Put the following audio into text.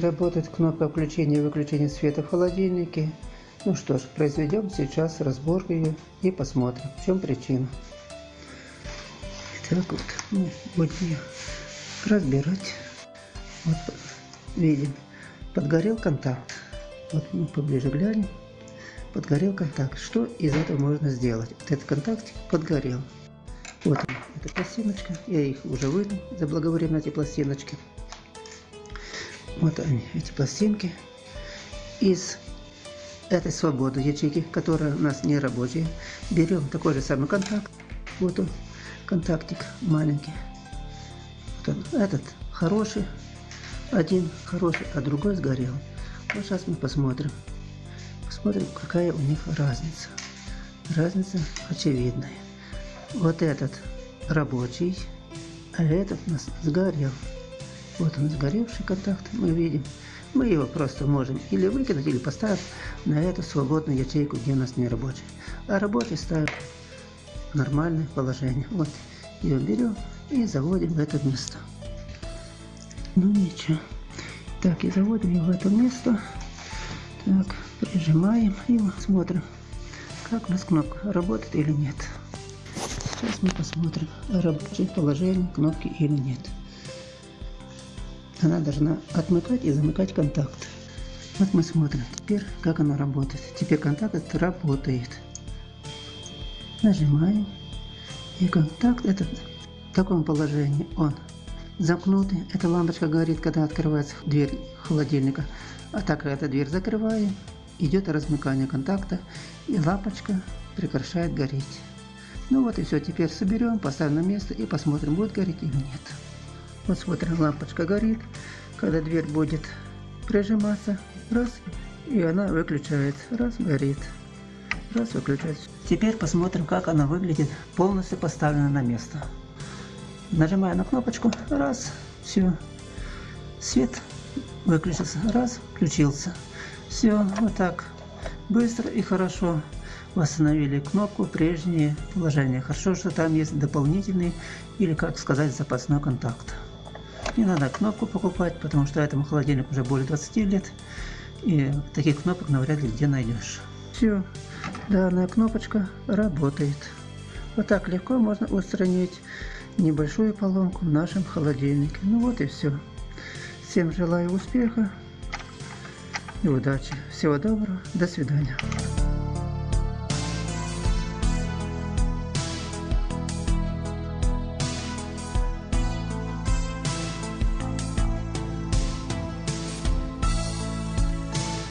Работает кнопка включения и выключения света в холодильнике. Ну что ж, произведем сейчас разбор ее и посмотрим, в чем причина. Итак, вот мы будем ее разбирать. Вот видим, подгорел контакт. Вот мы поближе глянем. Подгорел контакт. Что из этого можно сделать? Вот этот контакт подгорел. Вот он, эта пластиночка. Я их уже вынул заблаговременно, эти пластиночки. Вот они, эти пластинки. Из этой свободы ячейки, которая у нас не рабочая, берем такой же самый контакт. Вот он, контактик маленький. Вот он, этот хороший, один хороший, а другой сгорел. Вот сейчас мы посмотрим. Посмотрим, какая у них разница. Разница очевидная. Вот этот рабочий, а этот у нас сгорел. Вот он сгоревший контакт, мы видим. Мы его просто можем или выкинуть, или поставить на эту свободную ячейку, где у нас не рабочий. А рабочий ставим в нормальное положение. Вот ее берем и заводим в это место. Ну ничего. Так, и заводим его в это место. Так, прижимаем и смотрим, как у нас кнопка работает или нет. Сейчас мы посмотрим, рабочее положение кнопки или нет она должна отмыкать и замыкать контакт. Вот мы смотрим теперь, как она работает. Теперь контакт работает. Нажимаем. И контакт этот в таком положении он замкнутый. Эта лампочка горит, когда открывается дверь холодильника. А так как эта дверь закрываем, идет размыкание контакта и лампочка прекращает гореть. Ну вот и все, теперь соберем, поставим на место и посмотрим, будет гореть или нет. Вот смотрим, лампочка горит. Когда дверь будет прижиматься, раз, и она выключается. Раз, горит. Раз, выключается. Теперь посмотрим, как она выглядит полностью поставлена на место. Нажимаю на кнопочку, раз, все. Свет выключился, раз, включился. Все, вот так быстро и хорошо восстановили кнопку прежнее положение. Хорошо, что там есть дополнительный или, как сказать, запасной контакт. Не надо кнопку покупать, потому что этому холодильнику уже более 20 лет. И таких кнопок навряд ли где найдешь. Все, данная кнопочка работает. Вот так легко можно устранить небольшую поломку в нашем холодильнике. Ну вот и все. Всем желаю успеха и удачи. Всего доброго. До свидания.